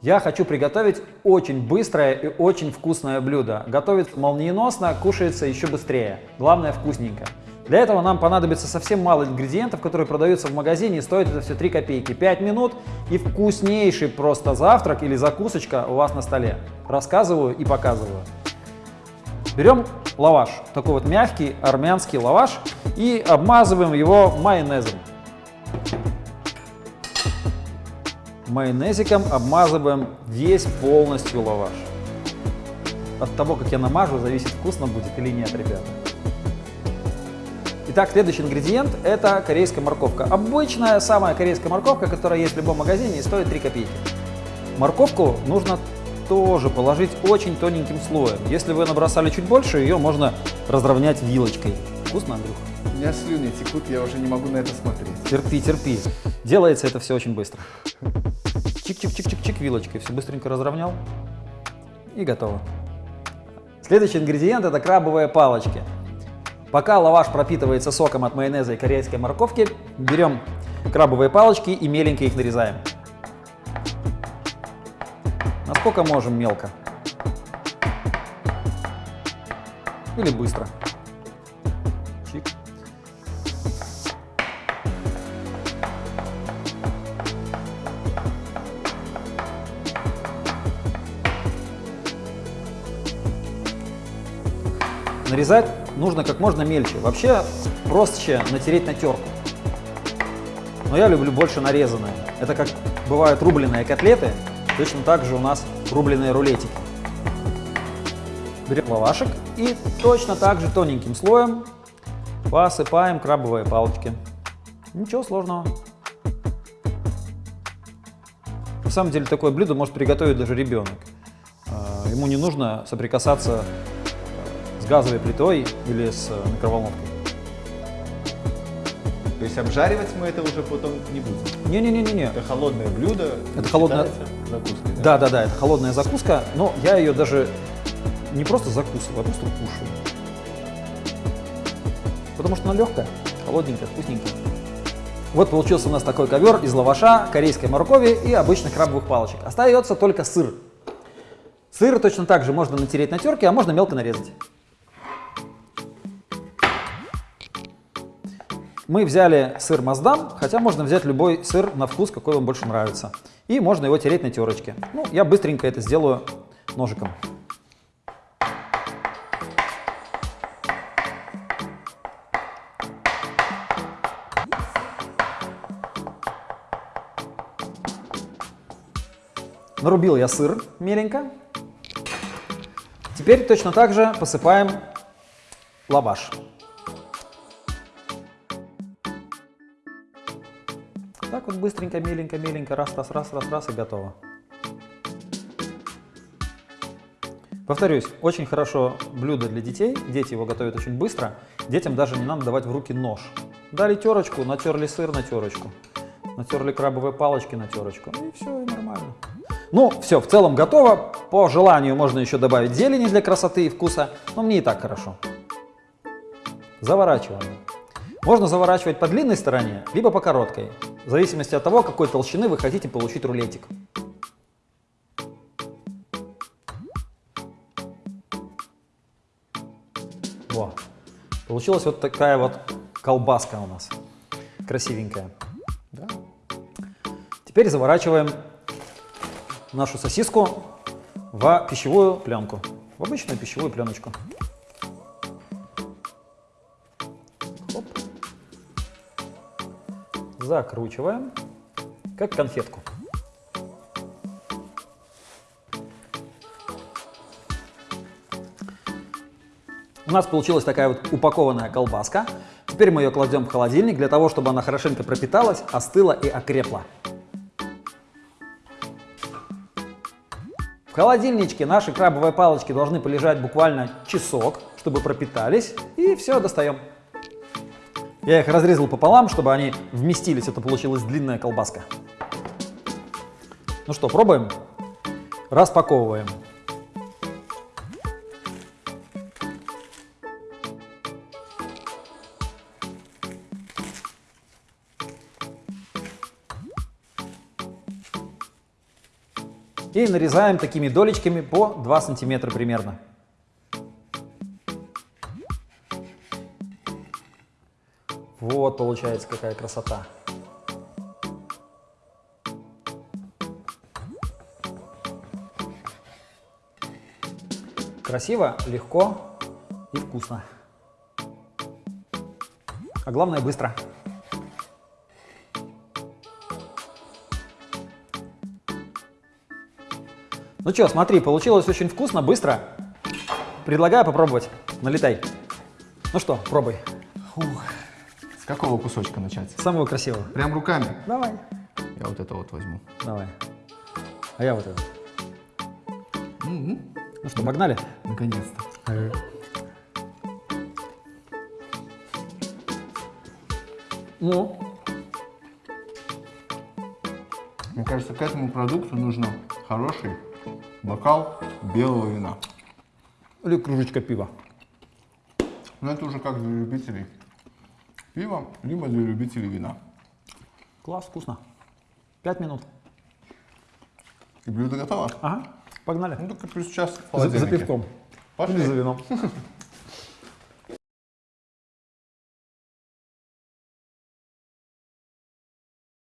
Я хочу приготовить очень быстрое и очень вкусное блюдо. Готовится молниеносно, кушается еще быстрее. Главное вкусненько. Для этого нам понадобится совсем мало ингредиентов, которые продаются в магазине и стоят это все 3 копейки. 5 минут и вкуснейший просто завтрак или закусочка у вас на столе. Рассказываю и показываю. Берем лаваш, такой вот мягкий армянский лаваш и обмазываем его майонезом. Майонезиком обмазываем весь полностью лаваш. От того, как я намажу, зависит, вкусно будет или нет, ребята. Итак, следующий ингредиент – это корейская морковка. Обычная самая корейская морковка, которая есть в любом магазине и стоит 3 копейки. Морковку нужно тоже положить очень тоненьким слоем. Если вы набросали чуть больше, ее можно разровнять вилочкой. Вкусно, Андрюх? У меня слюни текут, я уже не могу на это смотреть. Терпи, терпи. Делается это все очень быстро. Чик-чик-чик-чик-чик вилочкой. Все быстренько разровнял. И готово. Следующий ингредиент – это крабовые палочки. Пока лаваш пропитывается соком от майонеза и корейской морковки, берем крабовые палочки и меленько их нарезаем. Насколько можем мелко. Или быстро. Нарезать нужно как можно мельче. Вообще проще натереть на терку. Но я люблю больше нарезанное. Это как бывают рубленые котлеты, точно так же у нас рубленые рулетики. Берем лавашек и точно так же тоненьким слоем посыпаем крабовые палочки. Ничего сложного. На самом деле такое блюдо может приготовить даже ребенок. А, ему не нужно соприкасаться газовой плитой или с микроволновкой. То есть обжаривать мы это уже потом не будем. Не-не-не-не. Это холодное блюдо. Это холодное- считается закуской. Да, да, да, это холодная закуска, но я ее даже не просто закусываю, а просто кушаю. Потому что она легкая, холодненькая, вкусненькая. Вот получился у нас такой ковер из лаваша, корейской моркови и обычных крабовых палочек. Остается только сыр. Сыр точно так же можно натереть на терке, а можно мелко нарезать. Мы взяли сыр Маздам, хотя можно взять любой сыр на вкус, какой вам больше нравится. И можно его тереть на терочке. Ну, я быстренько это сделаю ножиком. Нарубил я сыр меленько. Теперь точно так же посыпаем лаваш. Вот быстренько, миленько, миленько, раз, раз, раз, раз, раз и готово. Повторюсь, очень хорошо блюдо для детей, дети его готовят очень быстро, детям даже не надо давать в руки нож. Дали терочку, натерли сыр на терочку, натерли крабовые палочки на терочку, и все, и нормально. Ну, все, в целом готово, по желанию можно еще добавить зелени для красоты и вкуса, но мне и так хорошо. Заворачиваем. Можно заворачивать по длинной стороне, либо по короткой, в зависимости от того, какой толщины вы хотите получить рулетик. Во. Получилась вот такая вот колбаска у нас, красивенькая. Да. Теперь заворачиваем нашу сосиску в пищевую пленку, в обычную пищевую пленочку. Закручиваем, как конфетку. У нас получилась такая вот упакованная колбаска. Теперь мы ее кладем в холодильник для того, чтобы она хорошенько пропиталась, остыла и окрепла. В холодильничке наши крабовые палочки должны полежать буквально часок, чтобы пропитались, и все, достаем. Я их разрезал пополам, чтобы они вместились, это получилась длинная колбаска. Ну что, пробуем? Распаковываем. И нарезаем такими долечками по 2 сантиметра примерно. Вот получается какая красота. Красиво, легко и вкусно. А главное быстро. Ну что, смотри, получилось очень вкусно, быстро. Предлагаю попробовать. Налетай. Ну что, пробуй. Фух. Какого кусочка начать? Самого красивого. Прям руками? Давай. Я вот это вот возьму. Давай. А я вот это. Мгм. Ну что, погнали? Наконец-то. Ну, Мне кажется, к этому продукту нужно хороший бокал белого вина. или кружечка пива. Но это уже как для любителей пива, либо для любителей вина. Класс, вкусно. Пять минут. И блюдо готово? Ага, погнали. Ну, только плюс час в За, за холодильнике. пивком. Пошли. Или за вином.